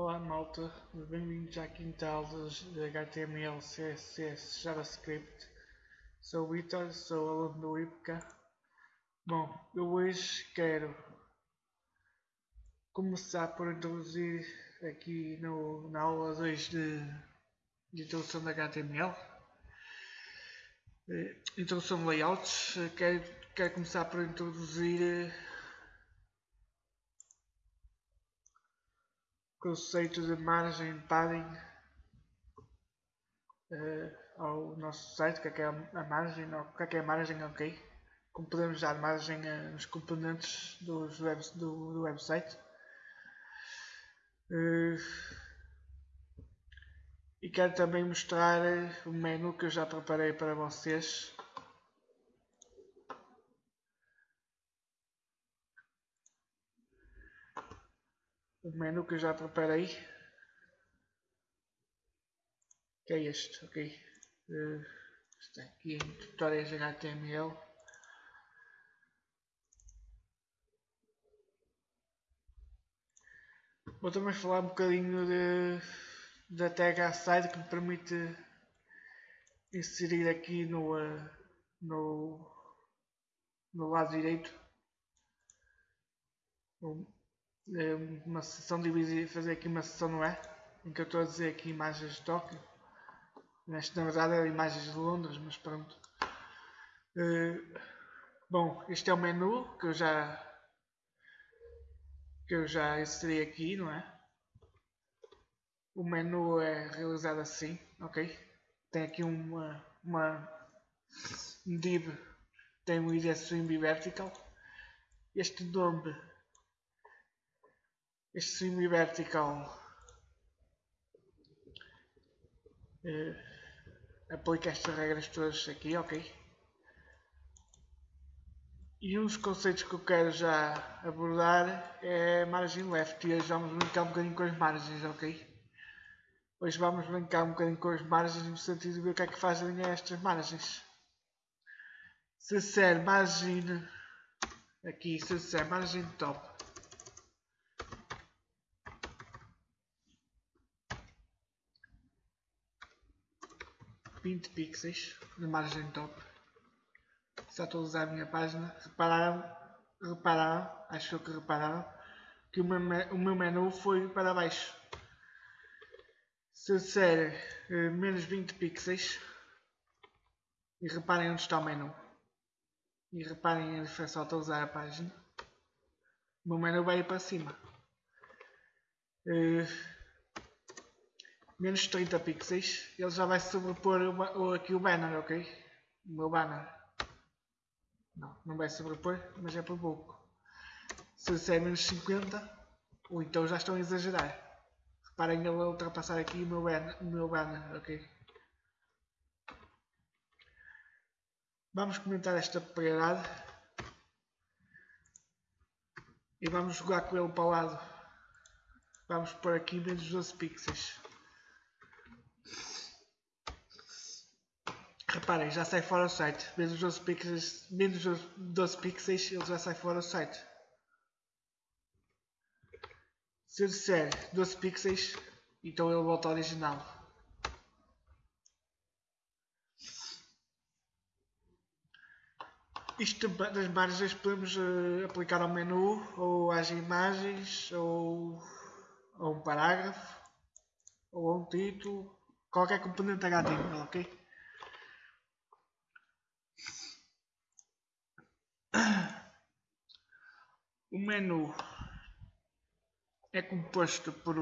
Olá malta, bem-vindos à quinta aula de HTML, CSS, JavaScript. Sou o Vitor, sou aluno do IPCA. Bom, eu hoje quero começar por introduzir aqui no, na aula 2 de, de introdução de HTML. Eh, introdução de layouts. Quero, quero começar por introduzir conceito de margem padding uh, ao nosso site, o que é, que é a margem, o que é, que é a margem, ok? Como podemos dar margem nos componentes dos web, do, do website. Uh, e quero também mostrar o menu que eu já preparei para vocês o menu que eu já preparei que é este, ok? Uh, está aqui em tutoriais HTML vou também falar um bocadinho de, da tag aside que me permite inserir aqui no, uh, no, no lado direito uma sessão dividir, fazer aqui uma sessão no é? Em que eu estou a dizer aqui imagens de Tóquio. Neste, na verdade eram imagens de Londres, mas pronto. Uh, bom, este é o menu que eu já que eu já inseri aqui, não é? O menu é realizado assim, ok? Tem aqui uma, uma um div, tem um id swing vertical. Este nome semi-vertical uh, aplica estas regras todas aqui, ok? E um dos conceitos que eu quero já abordar é margem left e hoje vamos brincar um bocadinho com as margens, ok? Hoje vamos brincar um bocadinho com as margens no sentido de ver o que é que fazem estas margens. Se ser margem aqui, se ser margem top 20 pixels de margem top. Se atualizar a minha página, repararam, repararam, acho que repararam, que o meu, o meu menu foi para baixo. Se disser uh, menos 20 pixels, e reparem onde está o menu, e reparem a diferença ao atualizar a página, o meu menu vai para cima. Uh, menos 30 pixels, ele já vai sobrepor aqui o banner, ok? O meu banner. Não, não vai sobrepor, mas é por pouco. Se disser menos 50, ou então já estão a exagerar. Reparem ele a ultrapassar aqui o meu banner, o meu banner ok? Vamos comentar esta propriedade. E vamos jogar com ele para o lado. Vamos pôr aqui menos 12 pixels. Reparem, já sai fora do site. Menos 12 pixels, menos 12 pixels ele já sai fora do site. Se eu disser 12 pixels, então ele volta ao original. Isto das margens podemos uh, aplicar ao menu, ou às imagens, ou a um parágrafo, ou a um título, qualquer componente HTML, ok? O menu é composto por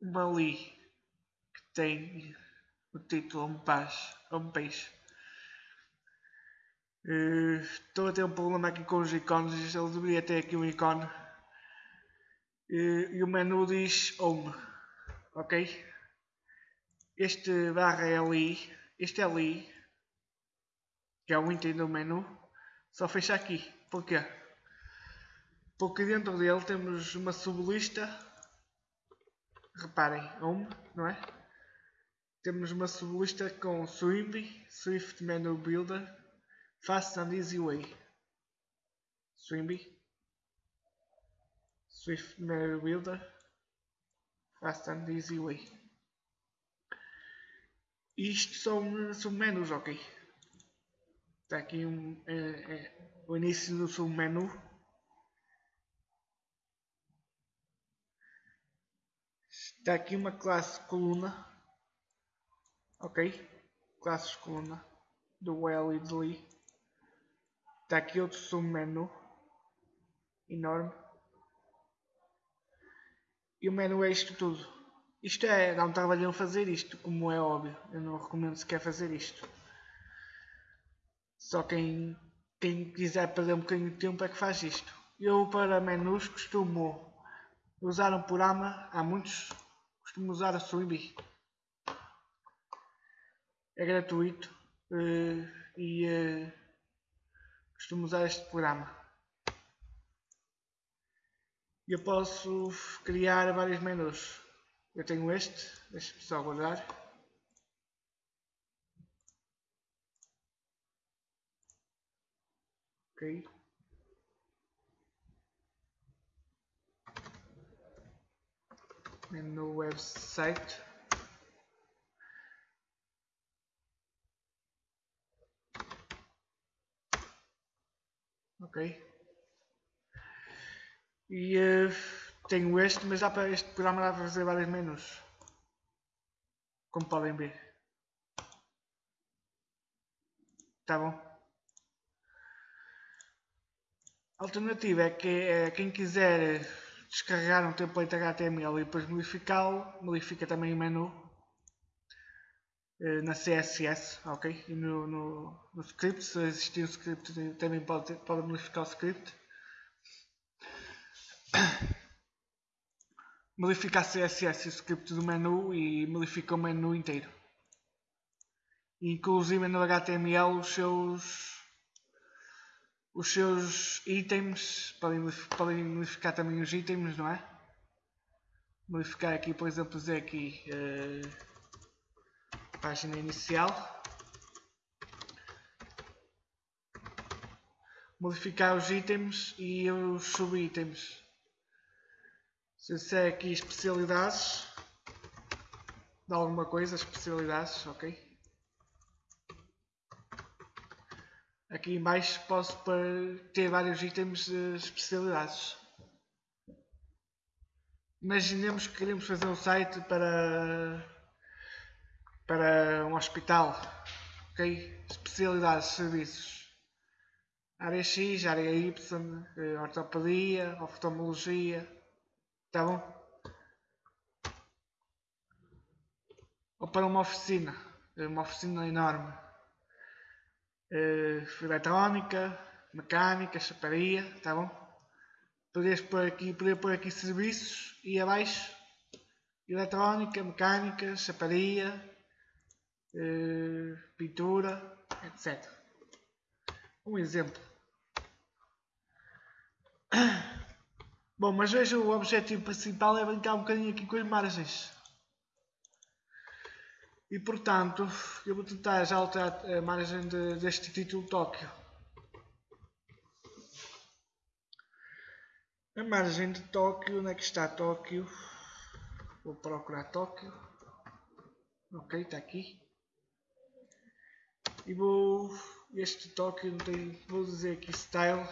uma li que tem o título Homepage. homepage. Uh, estou a ter um problema aqui com os ícones, ele deveria ter aqui um ícone. Uh, e o menu diz Home, ok? Este barra é ali, este é ali, que é o item do menu, só fecha aqui. Porquê? Porque dentro dele temos uma sublista. Reparem, home, não é? Temos uma sublista com Swimby, Swift Menu Builder, Fast and Easy Way. Swimby, Swift Menu Builder, Fast and Easy Way. Isto são, são menus, ok? Está aqui um, é, é, o início do submenu. Está aqui uma classe coluna. Ok? Classes coluna do Well e do Lee. Está aqui outro submenu enorme. E o menu é isto tudo. Isto é, dá um trabalhão fazer isto, como é óbvio. Eu não recomendo sequer fazer isto. Só quem, quem quiser perder um bocadinho de tempo é que faz isto. Eu para menus costumo usar um programa, há muitos, costumo usar a Swimbie. É gratuito eh, e eh, costumo usar este programa. Eu posso criar vários menus. Eu tenho este, deixa-me só guardar. Ok. Menu website. Ok. E uh, tenho este, mas dá para este programa dá para fazer vários menus. Como podem ver. Tá bom? A alternativa é que é, quem quiser descarregar um template HTML e depois modificá-lo, modifica também o menu eh, na CSS, ok? E no, no, no script, se existir um script, também pode, pode modificar o script. Modifica a CSS e o script do menu e modifica o menu inteiro. Inclusive no HTML os seus os seus itens podem, podem modificar também os itens, não é? Modificar aqui, por exemplo, dizer aqui uh, página inicial. Modificar os itens e os subitens. Se disser aqui especialidades de alguma coisa, especialidades, ok? Aqui em baixo posso ter vários itens de especialidades. Imaginemos que queremos fazer um site para, para um hospital. ok? Especialidades, serviços. Área X, área Y, eh, ortopedia, oftalmologia. Tá bom? Ou para uma oficina. Uma oficina enorme uh, eletrónica, mecânica, chaparia, tá bom? Poderes pôr aqui, poder pôr aqui serviços e abaixo eletrónica, mecânica, chaparia, uh, pintura, etc. Um exemplo. Bom, mas veja o objetivo principal é brincar um bocadinho aqui com as margens. E portanto, eu vou tentar já alterar a margem de, deste título Tóquio. A margem de Tóquio, onde é que está Tóquio? Vou procurar Tóquio. Ok, está aqui. E vou. Este Tóquio não tem. Vou dizer aqui Style.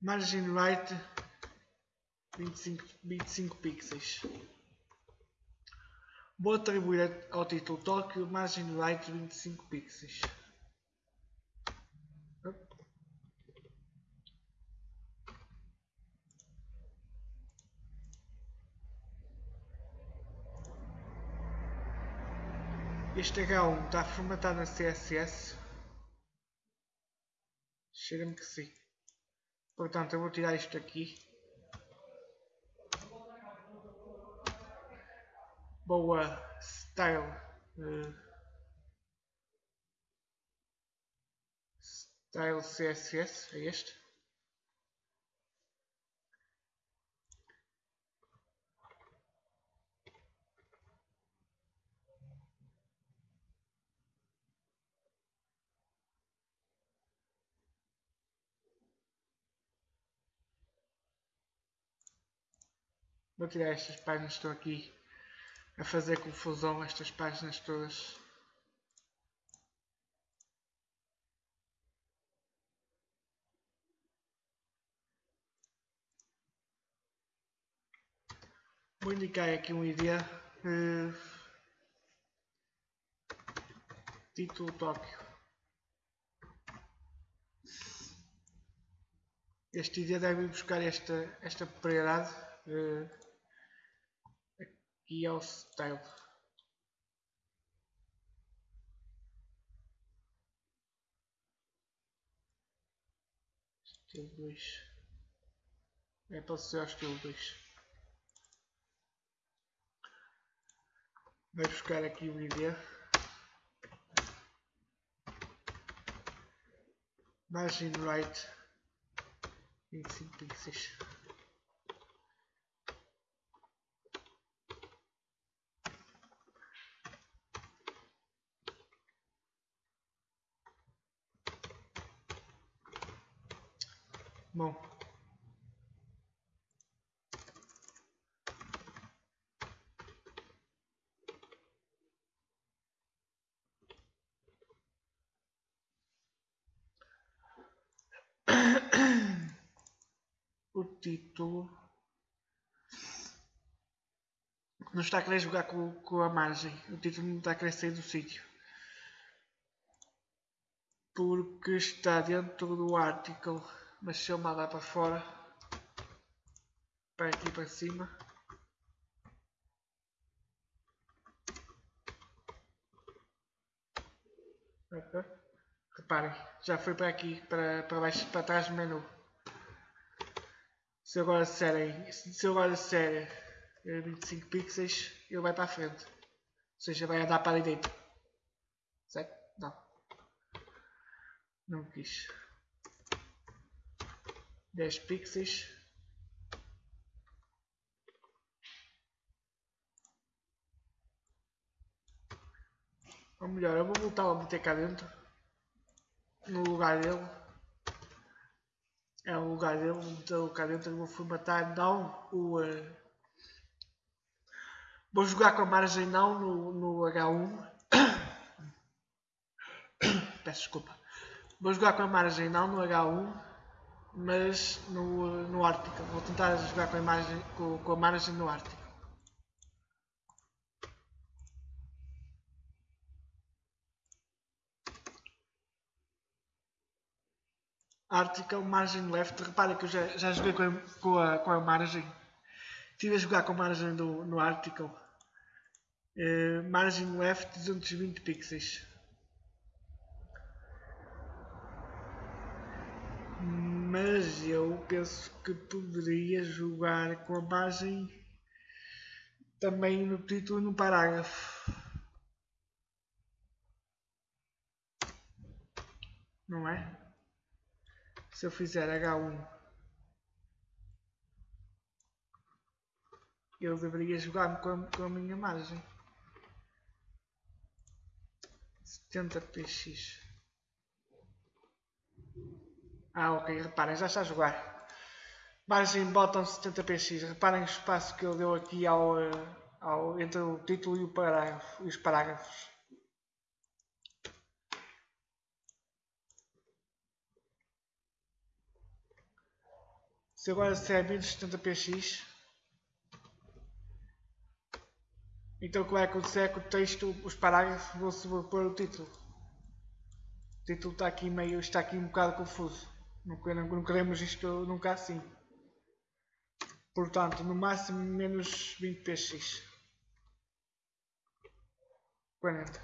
Margin right 25, 25 pixels. Vou atribuir ao título Tóquio margem right 25 pixels. Este H1 está formatado na CSS. Cheira-me que sim. Portanto, eu vou tirar isto aqui. boa style uh, style css é este? Vou tirar estas páginas que estão aqui a fazer confusão, estas páginas todas. Vou indicar aqui um ID. Uh, título Tóquio. Este ID deve buscar esta, esta propriedade uh, aqui ao style. Estilo 2. É para ser o estilo 2. Vai buscar aqui o ID. Margin right 25 pixels. Bom, o título não está a querer jogar com, com a margem. O título não está a querer sair do sítio. Porque está dentro do article. Mas se eu mandar para fora, para aqui para cima, Reparem, já foi para aqui, para, para baixo, para trás do menu. Se agora disserem, se agora disser 25 pixels, ele vai para a frente. Ou seja, vai andar para a direita. Certo? Não. Não quis. 10 pixels. Ou melhor, eu vou voltar a meter cá dentro. No lugar dele. É o lugar dele, vou meter cá dentro e vou formatar não o. Uh, vou jogar com a margem não no, no H1. Peço desculpa. Vou jogar com a margem não no H1, mas no, no Arctic. Vou tentar jogar com a, imagem, com, com a margem no Arctic. Article, margem left. Repara que eu já, já joguei com a, com a, com a margem. Estive a jogar com a margem do, no Article. Uh, margem left 220 pixels. Mas eu penso que poderia jogar com a margem também no título e no parágrafo. Não é? se eu fizer H1 eu deveria jogar com a, com a minha margem 70 px ah ok, reparem, já está a jogar margem bottom 70 px reparem o espaço que ele deu aqui ao, eh, ao, entre o título e o parágrafo, os parágrafos Se agora se é 1070px, então o que vai acontecer é que o texto, os parágrafos vão sobrepor o título. O título está aqui meio, está aqui um bocado confuso. Não, não queremos isto nunca assim. Portanto, no máximo menos 20px. 40.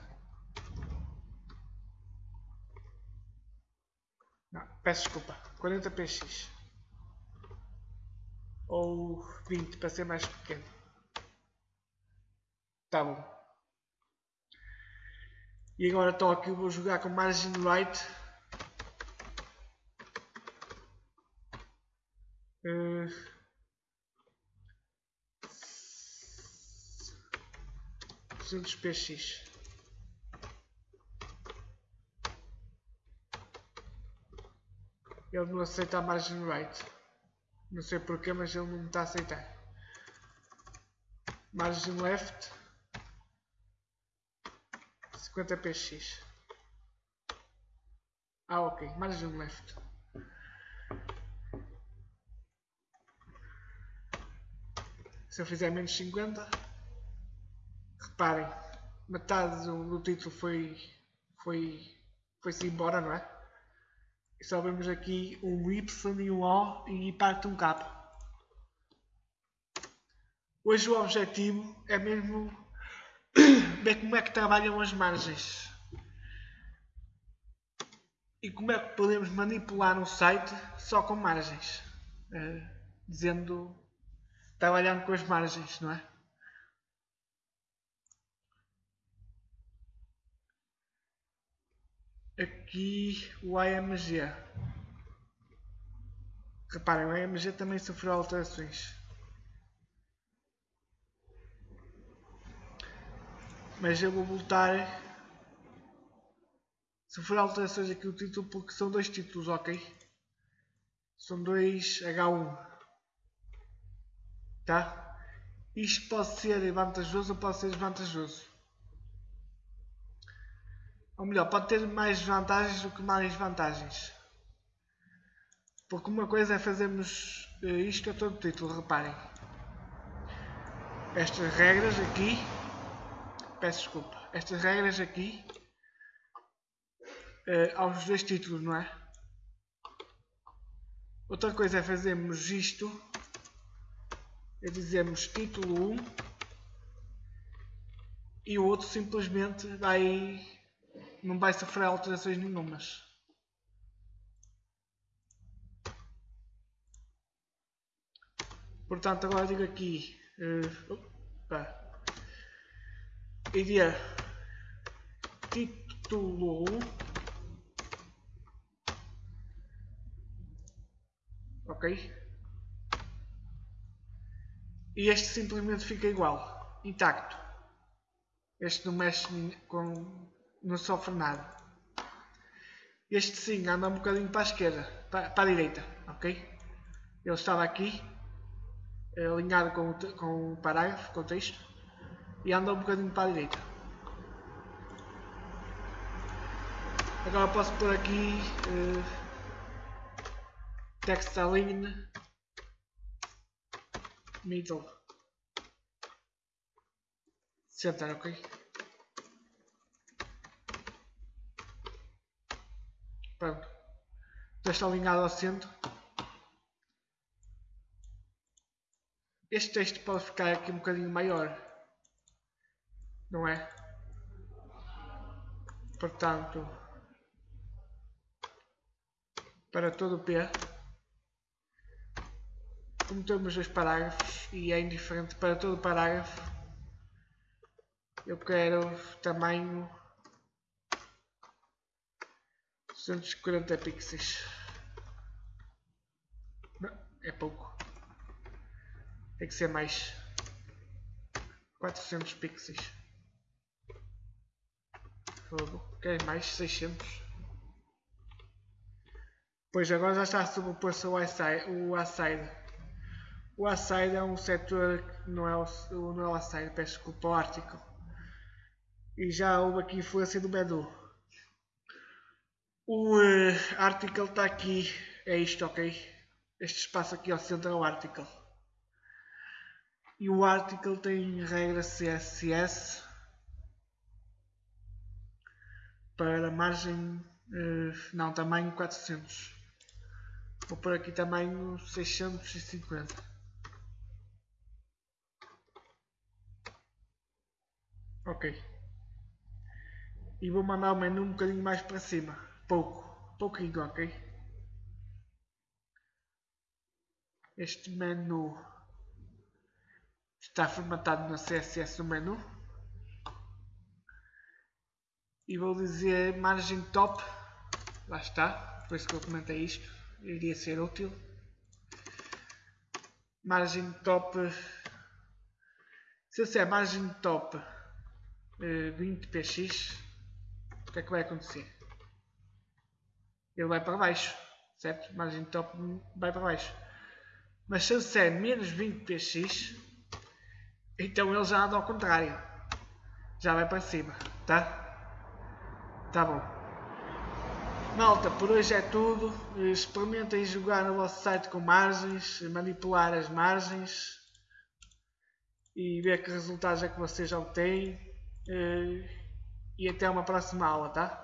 Não, peço desculpa. 40px ou 20 para ser mais pequeno. Tá bom. E agora Tóquio vou jogar com margin right. Uh, eh, px. Ele não aceita a margin right. Não sei porquê, mas ele não me está a aceitar. margem left 50 px ah ok, margem left se eu fizer menos 50 reparem metade do, do título foi foi foi-se embora, não é? E só vemos aqui um Y e um O e parte um K. Hoje o objetivo é mesmo ver como é que trabalham as margens. E como é que podemos manipular um site só com margens. Uh, dizendo, trabalhando com as margens, não é? aqui o AMG. Reparem, o AMG também sofreu alterações. Mas eu vou voltar. Sofreu alterações aqui o título porque são dois títulos, ok? São dois H1. Tá? Isto pode ser vantajoso ou pode ser desvantajoso. Ou melhor, pode ter mais vantagens do que mais vantagens. Porque uma coisa é fazermos eh, isto a todo título, reparem. Estas regras aqui, peço desculpa, estas regras aqui, uh, aos dois títulos, não é? Outra coisa é fazermos isto, é dizermos título 1 e o outro simplesmente vai não vai sofrer alterações nenhumas. Portanto, agora digo aqui, uh, opa, iria título ok e este simplesmente fica igual intacto este não mexe com não sofre nada. Este sim anda um bocadinho para a esquerda, para, para a direita, ok? Ele estava aqui, eh, alinhado com o, com o parágrafo, com o texto, e anda um bocadinho para a direita. Agora posso pôr aqui uh, text align middle center, ok? Pronto. Já está alinhado ao centro. Este texto pode ficar aqui um bocadinho maior. Não é? Portanto, para todo o P, como temos dois parágrafos e é indiferente para todo parágrafo, eu quero tamanho 240 pixels. Não, é pouco. Tem que ser mais 400 pixels. Fogo. Quer mais 600? Pois agora já está a sobreposto o Aside. O Aside, é um setor que não é o, não é o Aside, peço desculpa, o Article. E já houve aqui influência do Medu. O uh, article está aqui, é isto, ok? Este espaço aqui ao centro é o article. E o article tem regra CSS para margem, uh, não, tamanho 400. Vou pôr aqui tamanho 650. Ok. E vou mandar o menu um bocadinho mais para cima pouco, pouquinho, ok? Este menu está formatado no CSS no menu e vou dizer margem top, lá está, por isso que eu comentei isto, iria ser útil. Margem top, se eu disser margem top 20 eh, o que é que vai acontecer? ele vai para baixo, certo? Margem top vai para baixo. Mas se eu disser menos 20 px, Então ele já anda ao contrário. Já vai para cima, tá? Tá bom. Malta, por hoje é tudo. Experimentem jogar no vosso site com margens, manipular as margens e ver que resultados é que vocês obtêm. Eh, e até uma próxima aula, tá?